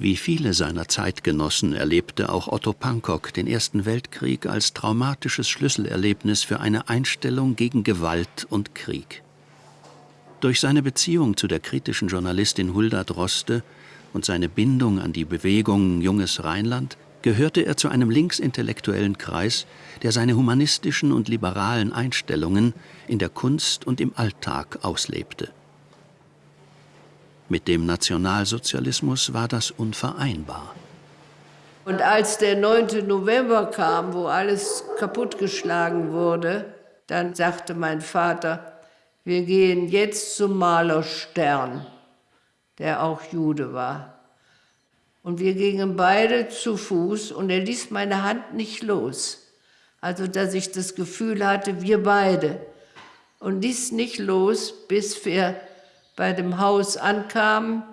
Wie viele seiner Zeitgenossen erlebte auch Otto Pankok den Ersten Weltkrieg als traumatisches Schlüsselerlebnis für eine Einstellung gegen Gewalt und Krieg. Durch seine Beziehung zu der kritischen Journalistin Hulda Droste und seine Bindung an die Bewegung Junges Rheinland gehörte er zu einem linksintellektuellen Kreis, der seine humanistischen und liberalen Einstellungen in der Kunst und im Alltag auslebte. Mit dem Nationalsozialismus war das unvereinbar. Und als der 9. November kam, wo alles kaputtgeschlagen wurde, dann sagte mein Vater, wir gehen jetzt zum Maler Stern, der auch Jude war. Und wir gingen beide zu Fuß und er ließ meine Hand nicht los. Also, dass ich das Gefühl hatte, wir beide. Und ließ nicht los, bis wir bei dem Haus ankamen.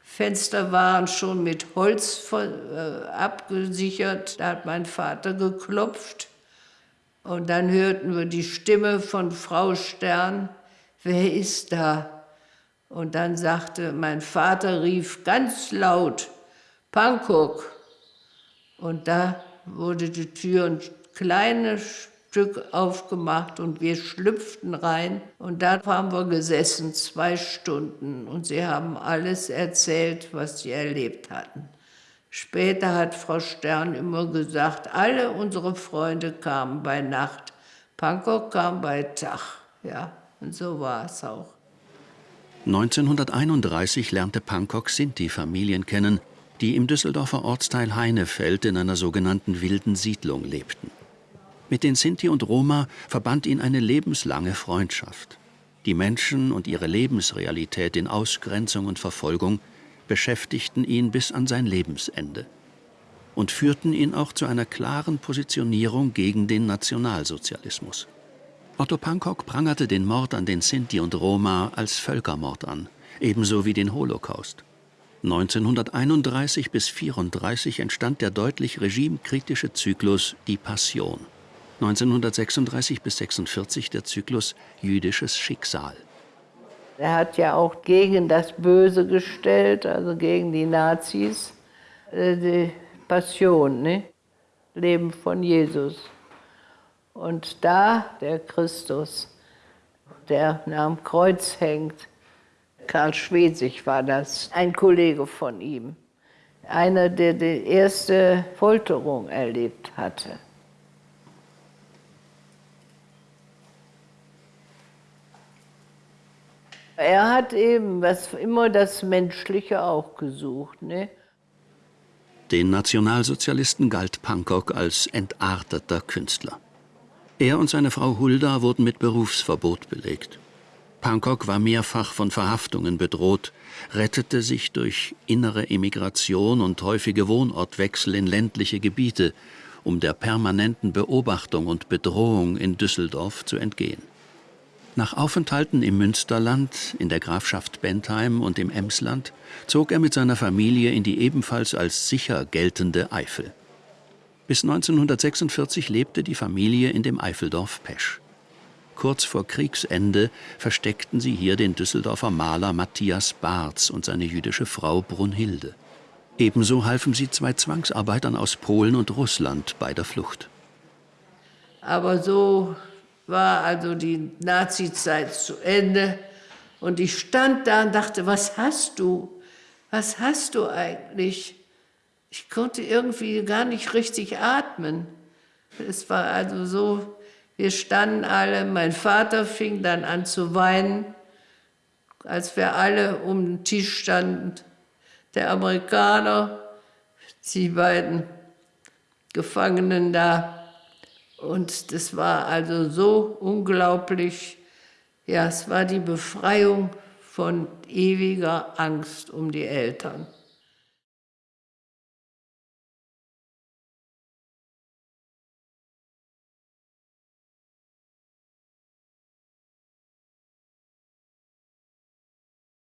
Fenster waren schon mit Holz äh, abgesichert. Da hat mein Vater geklopft. Und dann hörten wir die Stimme von Frau Stern. Wer ist da? Und dann sagte mein Vater, rief ganz laut, Pankok. Und da wurde die Tür ein kleines Stück aufgemacht und wir schlüpften rein. Und da haben wir gesessen, zwei Stunden. Und sie haben alles erzählt, was sie erlebt hatten. Später hat Frau Stern immer gesagt, alle unsere Freunde kamen bei Nacht. Pankow kam bei Tag. Ja, und so war es auch. 1931 lernte Pankow Sinti-Familien kennen, die im Düsseldorfer Ortsteil Heinefeld in einer sogenannten wilden Siedlung lebten. Mit den Sinti und Roma verband ihn eine lebenslange Freundschaft. Die Menschen und ihre Lebensrealität in Ausgrenzung und Verfolgung beschäftigten ihn bis an sein Lebensende und führten ihn auch zu einer klaren Positionierung gegen den Nationalsozialismus. Otto Pankok prangerte den Mord an den Sinti und Roma als Völkermord an, ebenso wie den Holocaust. 1931 bis 1934 entstand der deutlich regimekritische Zyklus Die Passion. 1936 bis 46 der Zyklus Jüdisches Schicksal. Er hat ja auch gegen das Böse gestellt, also gegen die Nazis, äh, die Passion, ne? Leben von Jesus. Und da der Christus, der am Kreuz hängt, Karl Schwesig war das, ein Kollege von ihm, einer, der die erste Folterung erlebt hatte. Er hat eben was, immer das Menschliche auch gesucht. Ne? Den Nationalsozialisten galt Pankok als entarteter Künstler. Er und seine Frau Hulda wurden mit Berufsverbot belegt. Pankok war mehrfach von Verhaftungen bedroht, rettete sich durch innere Emigration und häufige Wohnortwechsel in ländliche Gebiete, um der permanenten Beobachtung und Bedrohung in Düsseldorf zu entgehen. Nach Aufenthalten im Münsterland, in der Grafschaft Bentheim und im Emsland zog er mit seiner Familie in die ebenfalls als sicher geltende Eifel. Bis 1946 lebte die Familie in dem Eifeldorf Pesch. Kurz vor Kriegsende versteckten sie hier den Düsseldorfer Maler Matthias Barz und seine jüdische Frau Brunhilde. Ebenso halfen sie zwei Zwangsarbeitern aus Polen und Russland bei der Flucht. Aber so war also die Nazizeit zu Ende. Und ich stand da und dachte, was hast du? Was hast du eigentlich? Ich konnte irgendwie gar nicht richtig atmen. Es war also so, wir standen alle, mein Vater fing dann an zu weinen, als wir alle um den Tisch standen. Der Amerikaner, die beiden Gefangenen da, und das war also so unglaublich. Ja, es war die Befreiung von ewiger Angst um die Eltern.